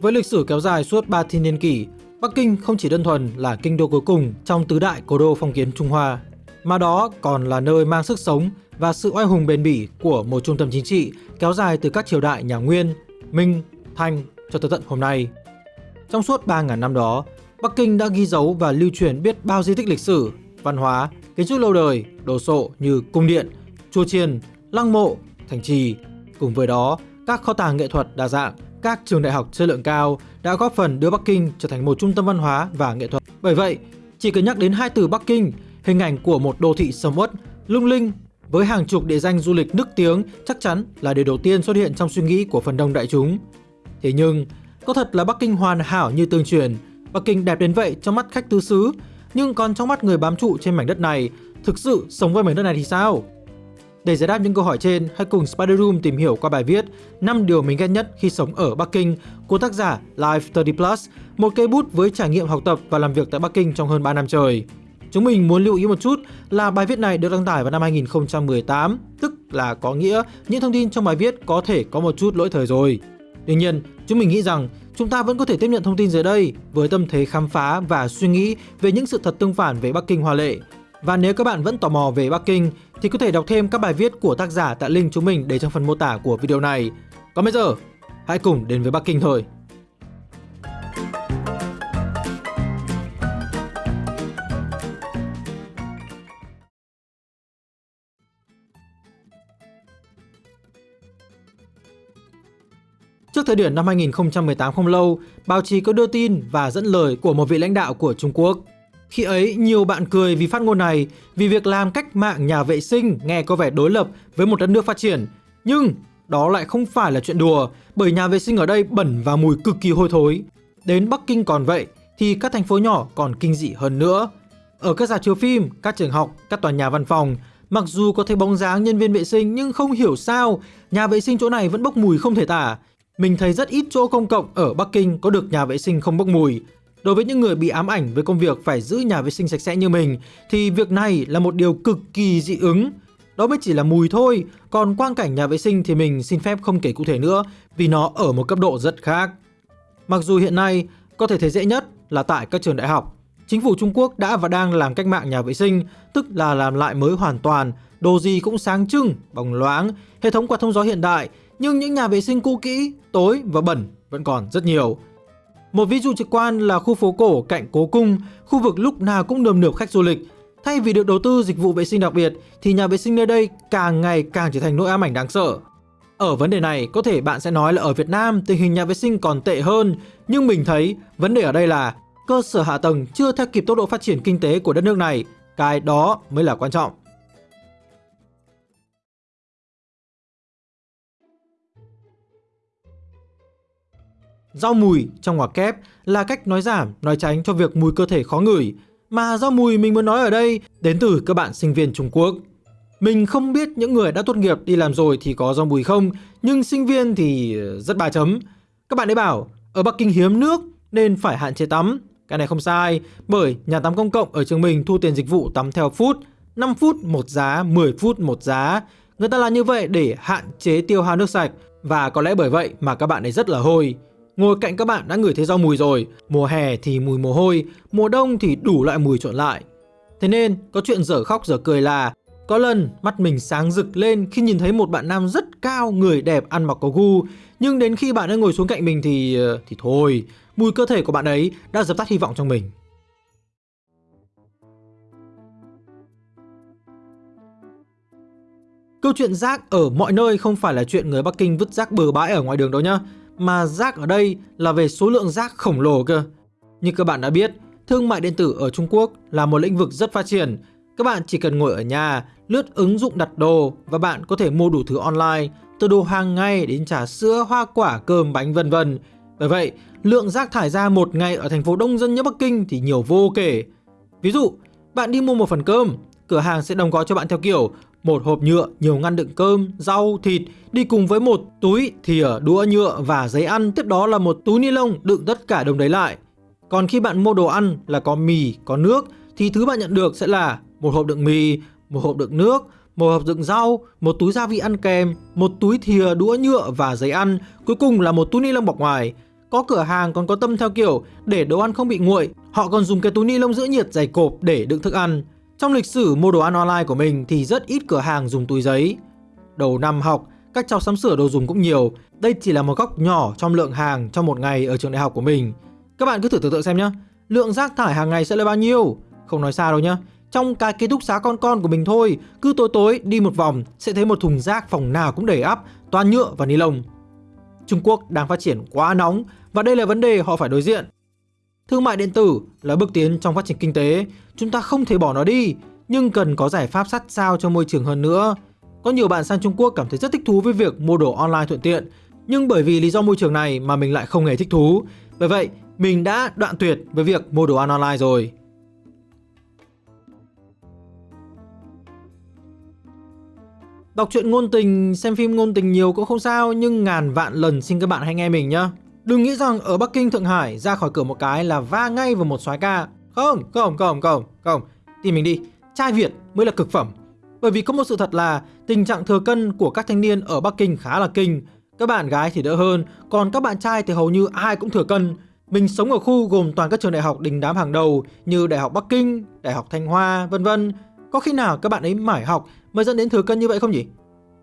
Với lịch sử kéo dài suốt 3 thiên niên kỷ, Bắc Kinh không chỉ đơn thuần là kinh đô cuối cùng trong tứ đại cố đô phong kiến Trung Hoa, mà đó còn là nơi mang sức sống và sự oai hùng bền bỉ của một trung tâm chính trị kéo dài từ các triều đại nhà Nguyên, Minh, Thanh cho tới tận hôm nay. Trong suốt 3.000 năm đó, Bắc Kinh đã ghi dấu và lưu truyền biết bao di tích lịch sử, văn hóa, kiến trúc lâu đời, đồ sộ như cung điện, chùa chiền, lăng mộ, thành trì. Cùng với đó, các kho tàng nghệ thuật đa dạng, các trường đại học chất lượng cao đã góp phần đưa Bắc Kinh trở thành một trung tâm văn hóa và nghệ thuật. Bởi vậy, chỉ cần nhắc đến hai từ Bắc Kinh, hình ảnh của một đô thị sầm uất, lung linh với hàng chục địa danh du lịch nức tiếng chắc chắn là điều đầu tiên xuất hiện trong suy nghĩ của phần đông đại chúng. Thế nhưng, có thật là Bắc Kinh hoàn hảo như tương truyền, Bắc Kinh đẹp đến vậy trong mắt khách tứ xứ, nhưng còn trong mắt người bám trụ trên mảnh đất này, thực sự sống với mảnh đất này thì sao? Để giải đáp những câu hỏi trên, hãy cùng Spider Room tìm hiểu qua bài viết 5 điều mình ghét nhất khi sống ở Bắc Kinh của tác giả Life 30 Plus, một cây bút với trải nghiệm học tập và làm việc tại Bắc Kinh trong hơn 3 năm trời. Chúng mình muốn lưu ý một chút là bài viết này được đăng tải vào năm 2018, tức là có nghĩa những thông tin trong bài viết có thể có một chút lỗi thời rồi. Tuy nhiên, chúng mình nghĩ rằng chúng ta vẫn có thể tiếp nhận thông tin dưới đây với tâm thế khám phá và suy nghĩ về những sự thật tương phản về Bắc Kinh hoa lệ. Và nếu các bạn vẫn tò mò về Bắc Kinh thì có thể đọc thêm các bài viết của tác giả tại link chúng mình để trong phần mô tả của video này. Còn bây giờ, hãy cùng đến với Bắc Kinh thôi. Trước thời điểm năm 2018 không lâu, báo chí có đưa tin và dẫn lời của một vị lãnh đạo của Trung Quốc. Khi ấy, nhiều bạn cười vì phát ngôn này, vì việc làm cách mạng nhà vệ sinh nghe có vẻ đối lập với một đất nước phát triển. Nhưng đó lại không phải là chuyện đùa, bởi nhà vệ sinh ở đây bẩn và mùi cực kỳ hôi thối. Đến Bắc Kinh còn vậy, thì các thành phố nhỏ còn kinh dị hơn nữa. Ở các rạp chiếu phim, các trường học, các tòa nhà văn phòng, mặc dù có thấy bóng dáng nhân viên vệ sinh nhưng không hiểu sao, nhà vệ sinh chỗ này vẫn bốc mùi không thể tả. Mình thấy rất ít chỗ công cộng ở Bắc Kinh có được nhà vệ sinh không bốc mùi. Đối với những người bị ám ảnh với công việc phải giữ nhà vệ sinh sạch sẽ như mình thì việc này là một điều cực kỳ dị ứng. Đó mới chỉ là mùi thôi, còn quang cảnh nhà vệ sinh thì mình xin phép không kể cụ thể nữa vì nó ở một cấp độ rất khác. Mặc dù hiện nay có thể thấy dễ nhất là tại các trường đại học, chính phủ Trung Quốc đã và đang làm cách mạng nhà vệ sinh, tức là làm lại mới hoàn toàn, đồ gì cũng sáng trưng, bóng loáng, hệ thống quạt thông gió hiện đại, nhưng những nhà vệ sinh cũ kỹ, tối và bẩn vẫn còn rất nhiều. Một ví dụ trực quan là khu phố cổ cạnh Cố Cung, khu vực lúc nào cũng nườm nượp khách du lịch. Thay vì được đầu tư dịch vụ vệ sinh đặc biệt thì nhà vệ sinh nơi đây càng ngày càng trở thành nỗi ám ảnh đáng sợ. Ở vấn đề này, có thể bạn sẽ nói là ở Việt Nam tình hình nhà vệ sinh còn tệ hơn, nhưng mình thấy vấn đề ở đây là cơ sở hạ tầng chưa theo kịp tốc độ phát triển kinh tế của đất nước này, cái đó mới là quan trọng. Rau mùi trong ngoặc kép là cách nói giảm, nói tránh cho việc mùi cơ thể khó ngửi. Mà rau mùi mình muốn nói ở đây đến từ các bạn sinh viên Trung Quốc. Mình không biết những người đã tốt nghiệp đi làm rồi thì có rau mùi không, nhưng sinh viên thì ờ, rất ba chấm. Các bạn ấy bảo, ở Bắc Kinh hiếm nước nên phải hạn chế tắm. Cái này không sai, bởi nhà tắm công cộng ở trường mình thu tiền dịch vụ tắm theo phút, 5 phút một giá, 10 phút một giá. Người ta làm như vậy để hạn chế tiêu hao nước sạch và có lẽ bởi vậy mà các bạn ấy rất là hôi. Ngồi cạnh các bạn đã ngửi thấy rau mùi rồi, mùa hè thì mùi mồ hôi, mùa đông thì đủ loại mùi trộn lại. Thế nên có chuyện dở khóc dở cười là có lần mắt mình sáng rực lên khi nhìn thấy một bạn nam rất cao, người đẹp, ăn mặc có gu Nhưng đến khi bạn ấy ngồi xuống cạnh mình thì... Ờ, thì thôi, mùi cơ thể của bạn ấy đã dập tắt hy vọng trong mình. Câu chuyện rác ở mọi nơi không phải là chuyện người Bắc Kinh vứt rác bừa bãi ở ngoài đường đâu nhá mà rác ở đây là về số lượng rác khổng lồ cơ. Như các bạn đã biết, thương mại điện tử ở Trung Quốc là một lĩnh vực rất phát triển. Các bạn chỉ cần ngồi ở nhà, lướt ứng dụng đặt đồ và bạn có thể mua đủ thứ online, từ đồ hàng ngày đến trà sữa, hoa quả, cơm, bánh vân vân. Bởi vậy, lượng rác thải ra một ngày ở thành phố đông dân như Bắc Kinh thì nhiều vô kể. Ví dụ, bạn đi mua một phần cơm, cửa hàng sẽ đồng gói cho bạn theo kiểu một hộp nhựa nhiều ngăn đựng cơm, rau, thịt đi cùng với một túi thìa, đũa nhựa và giấy ăn, tiếp đó là một túi ni lông đựng tất cả đồng đấy lại. Còn khi bạn mua đồ ăn là có mì, có nước thì thứ bạn nhận được sẽ là một hộp đựng mì, một hộp đựng nước, một hộp đựng rau, một túi gia vị ăn kèm, một túi thìa, đũa nhựa và giấy ăn, cuối cùng là một túi ni lông bọc ngoài. Có cửa hàng còn có tâm theo kiểu để đồ ăn không bị nguội, họ còn dùng cái túi ni lông giữ nhiệt dày cộp để đựng thức ăn. Trong lịch sử mua đồ ăn online của mình thì rất ít cửa hàng dùng túi giấy. Đầu năm học, các cháu sắm sửa đồ dùng cũng nhiều. Đây chỉ là một góc nhỏ trong lượng hàng trong một ngày ở trường đại học của mình. Các bạn cứ thử tưởng tượng xem nhé. Lượng rác thải hàng ngày sẽ là bao nhiêu? Không nói xa đâu nhá. Trong cái ký túc xá con con của mình thôi, cứ tối tối đi một vòng sẽ thấy một thùng rác phòng nào cũng đầy ắp, toàn nhựa và ni lông. Trung Quốc đang phát triển quá nóng và đây là vấn đề họ phải đối diện. Thương mại điện tử là bước tiến trong phát triển kinh tế, chúng ta không thể bỏ nó đi, nhưng cần có giải pháp sát sao cho môi trường hơn nữa. Có nhiều bạn sang Trung Quốc cảm thấy rất thích thú với việc mua đồ online thuận tiện, nhưng bởi vì lý do môi trường này mà mình lại không hề thích thú. Bởi vậy, mình đã đoạn tuyệt với việc mua đồ ăn online rồi. Đọc truyện ngôn tình, xem phim ngôn tình nhiều cũng không sao Nhưng ngàn vạn lần xin các bạn hãy nghe mình nhá Đừng nghĩ rằng ở Bắc Kinh, Thượng Hải ra khỏi cửa một cái là va ngay vào một soái ca Không, không, không, không, không Tìm mình đi, trai Việt mới là cực phẩm Bởi vì có một sự thật là tình trạng thừa cân của các thanh niên ở Bắc Kinh khá là kinh Các bạn gái thì đỡ hơn, còn các bạn trai thì hầu như ai cũng thừa cân mình sống ở khu gồm toàn các trường đại học đình đám hàng đầu như Đại học Bắc Kinh, Đại học Thanh Hoa, vân vân. Có khi nào các bạn ấy mải học mới dẫn đến thừa cân như vậy không nhỉ?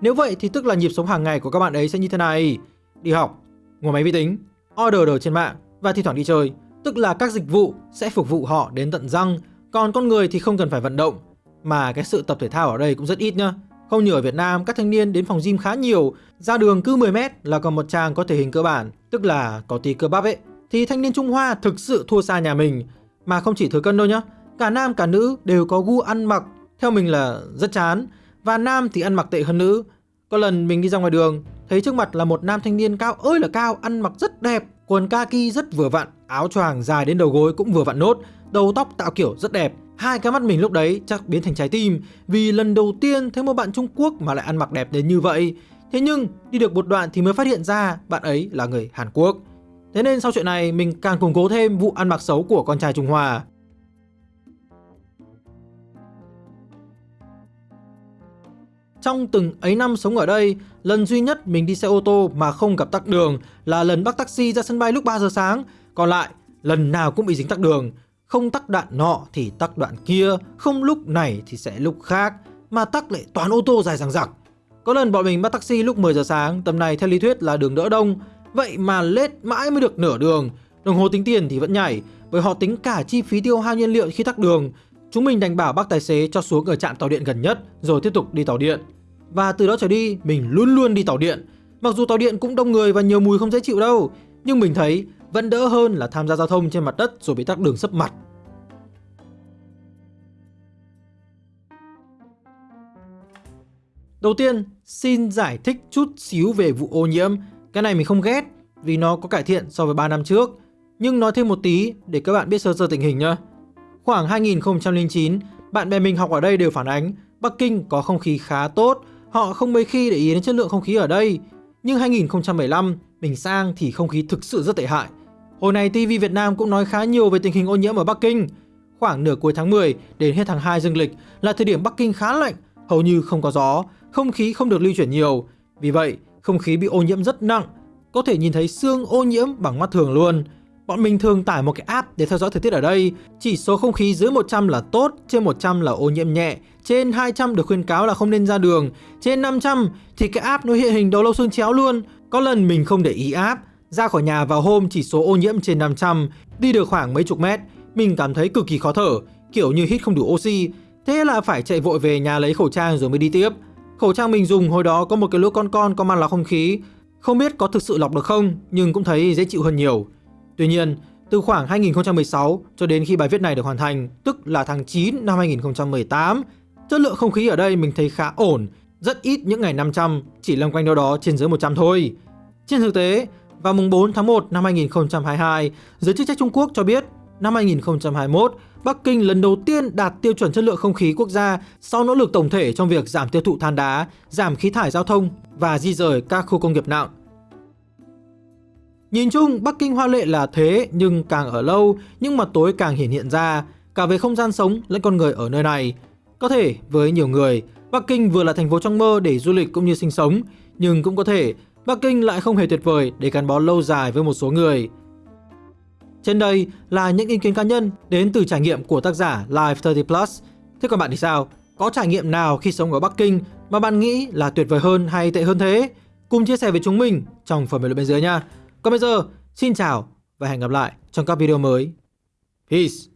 Nếu vậy thì tức là nhịp sống hàng ngày của các bạn ấy sẽ như thế này. Đi học, ngồi máy vi tính, order đồ trên mạng và thi thoảng đi chơi. Tức là các dịch vụ sẽ phục vụ họ đến tận răng, còn con người thì không cần phải vận động. Mà cái sự tập thể thao ở đây cũng rất ít nhá. Không như ở Việt Nam, các thanh niên đến phòng gym khá nhiều, ra đường cứ 10 mét là còn một trang có thể hình cơ bản, tức là có tí cơ bắp ấy. Thì thanh niên Trung Hoa thực sự thua xa nhà mình, mà không chỉ thừa cân đâu nhá. Cả nam cả nữ đều có gu ăn mặc theo mình là rất chán Và nam thì ăn mặc tệ hơn nữ có lần mình đi ra ngoài đường, Thấy trước mặt là một nam thanh niên cao ơi là cao, Ăn mặc rất đẹp, Quần kaki rất vừa vặn, Áo choàng dài đến đầu gối cũng vừa vặn nốt, Đầu tóc tạo kiểu rất đẹp. Hai cái mắt mình lúc đấy chắc biến thành trái tim, Vì lần đầu tiên thấy một bạn Trung Quốc mà lại ăn mặc đẹp đến như vậy. Thế nhưng, đi được một đoạn thì mới phát hiện ra bạn ấy là người Hàn Quốc. Thế nên sau chuyện này, mình càng củng cố thêm vụ ăn mặc xấu của con trai Trung Hoa. Trong từng ấy năm sống ở đây, lần duy nhất mình đi xe ô tô mà không gặp tắc đường là lần bắt taxi ra sân bay lúc 3 giờ sáng. Còn lại, lần nào cũng bị dính tắc đường. Không tắc đoạn nọ thì tắc đoạn kia, không lúc này thì sẽ lúc khác, mà tắc lại toàn ô tô dài dằng dặc. Có lần bọn mình bắt taxi lúc 10 giờ sáng, tầm này theo lý thuyết là đường đỡ đông, vậy mà lết mãi mới được nửa đường. Đồng hồ tính tiền thì vẫn nhảy, bởi họ tính cả chi phí tiêu hao nhiên liệu khi tắc đường. Chúng mình đành bảo bác tài xế cho xuống ở trạm tàu điện gần nhất rồi tiếp tục đi tàu điện. Và từ đó trở đi mình luôn luôn đi tàu điện. Mặc dù tàu điện cũng đông người và nhiều mùi không dễ chịu đâu Nhưng mình thấy vẫn đỡ hơn là tham gia giao thông trên mặt đất rồi bị tắc đường sấp mặt. Đầu tiên, xin giải thích chút xíu về vụ ô nhiễm. Cái này mình không ghét vì nó có cải thiện so với 3 năm trước. Nhưng nói thêm một tí để các bạn biết sơ sơ tình hình nhá. Khoảng 2009, bạn bè mình học ở đây đều phản ánh Bắc Kinh có không khí khá tốt Họ không mấy khi để ý đến chất lượng không khí ở đây. Nhưng 2015, mình sang thì không khí thực sự rất tệ hại. Hồi này TV Việt Nam cũng nói khá nhiều về tình hình ô nhiễm ở Bắc Kinh. Khoảng nửa cuối tháng 10 đến hết tháng 2 dương lịch là thời điểm Bắc Kinh khá lạnh, hầu như không có gió, không khí không được lưu chuyển nhiều. Vì vậy, không khí bị ô nhiễm rất nặng, có thể nhìn thấy xương ô nhiễm bằng mắt thường luôn. Bọn mình thường tải một cái app để theo dõi thời tiết ở đây. Chỉ số không khí dưới 100 là tốt, trên 100 là ô nhiễm nhẹ, trên 200 được khuyên cáo là không nên ra đường, trên 500 thì cái app nó hiện hình đầu lâu xương chéo luôn. Có lần mình không để ý app, ra khỏi nhà vào hôm chỉ số ô nhiễm trên 500, đi được khoảng mấy chục mét, mình cảm thấy cực kỳ khó thở, kiểu như hít không đủ oxy. Thế là phải chạy vội về nhà lấy khẩu trang rồi mới đi tiếp. Khẩu trang mình dùng hồi đó có một cái lỗ con con có mang lọc không khí, không biết có thực sự lọc được không, nhưng cũng thấy dễ chịu hơn nhiều. Tuy nhiên, từ khoảng 2016 cho đến khi bài viết này được hoàn thành, tức là tháng 9 năm 2018, chất lượng không khí ở đây mình thấy khá ổn, rất ít những ngày 500, chỉ loanh quanh đâu đó trên dưới 100 thôi. Trên thực tế, vào mùng 4 tháng 1 năm 2022, giới chức trách Trung Quốc cho biết năm 2021, Bắc Kinh lần đầu tiên đạt tiêu chuẩn chất lượng không khí quốc gia sau nỗ lực tổng thể trong việc giảm tiêu thụ than đá, giảm khí thải giao thông và di rời các khu công nghiệp nặng. Nhìn chung, Bắc Kinh hoa lệ là thế nhưng càng ở lâu, những mặt tối càng hiển hiện ra, cả về không gian sống lẫn con người ở nơi này. Có thể với nhiều người, Bắc Kinh vừa là thành phố trong mơ để du lịch cũng như sinh sống, nhưng cũng có thể Bắc Kinh lại không hề tuyệt vời để gắn bó lâu dài với một số người. Trên đây là những ý kiến cá nhân đến từ trải nghiệm của tác giả Life 30 Plus. Thế còn bạn thì sao? Có trải nghiệm nào khi sống ở Bắc Kinh mà bạn nghĩ là tuyệt vời hơn hay tệ hơn thế? Cùng chia sẻ với chúng mình trong phần bình luận bên dưới nha. Còn bây giờ, xin chào và hẹn gặp lại trong các video mới. Peace!